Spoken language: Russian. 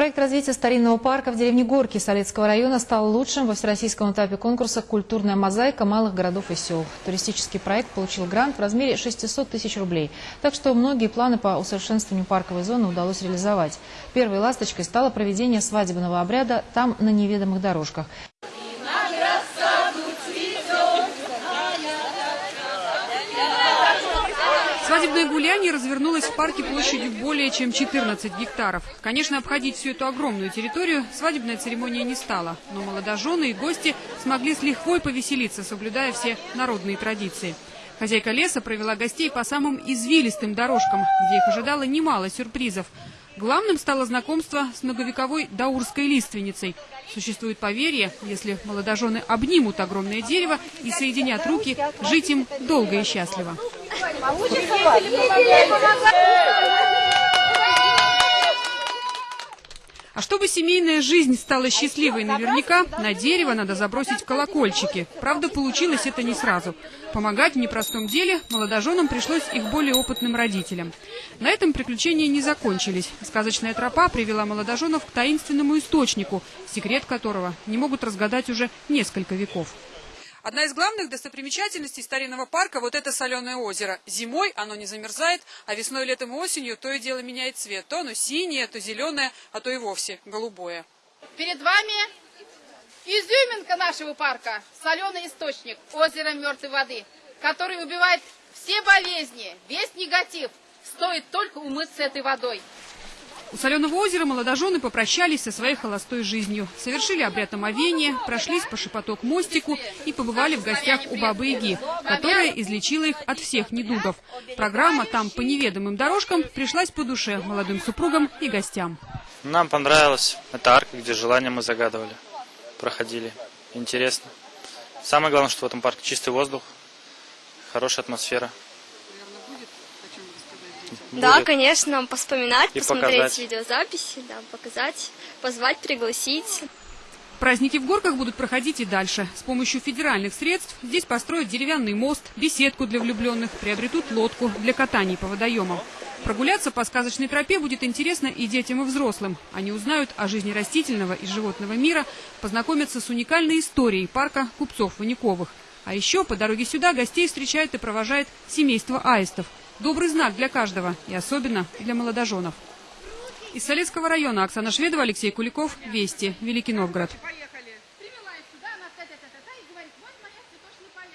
Проект развития старинного парка в деревне Горки Солецкого района стал лучшим во всероссийском этапе конкурса «Культурная мозаика малых городов и сел». Туристический проект получил грант в размере 600 тысяч рублей. Так что многие планы по усовершенствованию парковой зоны удалось реализовать. Первой ласточкой стало проведение свадебного обряда там на неведомых дорожках. Свадебное гуляние развернулось в парке площадью более чем 14 гектаров. Конечно, обходить всю эту огромную территорию свадебная церемония не стала. Но молодожены и гости смогли с лихвой повеселиться, соблюдая все народные традиции. Хозяйка леса провела гостей по самым извилистым дорожкам, где их ожидало немало сюрпризов. Главным стало знакомство с многовековой даурской лиственницей. Существует поверье, если молодожены обнимут огромное дерево и соединят руки, жить им долго и счастливо. А чтобы семейная жизнь стала счастливой наверняка, на дерево надо забросить колокольчики. Правда, получилось это не сразу. Помогать в непростом деле молодоженам пришлось их более опытным родителям. На этом приключения не закончились. Сказочная тропа привела молодоженов к таинственному источнику, секрет которого не могут разгадать уже несколько веков. Одна из главных достопримечательностей старинного парка – вот это соленое озеро. Зимой оно не замерзает, а весной, летом и осенью то и дело меняет цвет. То оно синее, то зеленое, а то и вовсе голубое. Перед вами изюминка нашего парка – соленый источник, озеро мертвой воды, который убивает все болезни, весь негатив. Стоит только умыться этой водой. У Соленого озера молодожены попрощались со своей холостой жизнью. Совершили обряд омовения, прошлись по шепоток мостику и побывали в гостях у Бабы-Яги, которая излечила их от всех недугов. Программа «Там по неведомым дорожкам» пришлась по душе молодым супругам и гостям. Нам понравилось. Это арка, где желания мы загадывали, проходили. Интересно. Самое главное, что в этом парке чистый воздух, хорошая атмосфера. Да, Будет. конечно, поспоминать, И посмотреть показать. видеозаписи, да, показать, позвать, пригласить. Праздники в горках будут проходить и дальше. С помощью федеральных средств здесь построят деревянный мост, беседку для влюбленных, приобретут лодку для катаний по водоемам. Прогуляться по сказочной тропе будет интересно и детям, и взрослым. Они узнают о жизни растительного и животного мира, познакомятся с уникальной историей парка купцов Ваняковых. А еще по дороге сюда гостей встречает и провожает семейство аистов. Добрый знак для каждого, и особенно для молодоженов. Из Солецкого района Оксана Шведова, Алексей Куликов, Вести, Великий Новгород.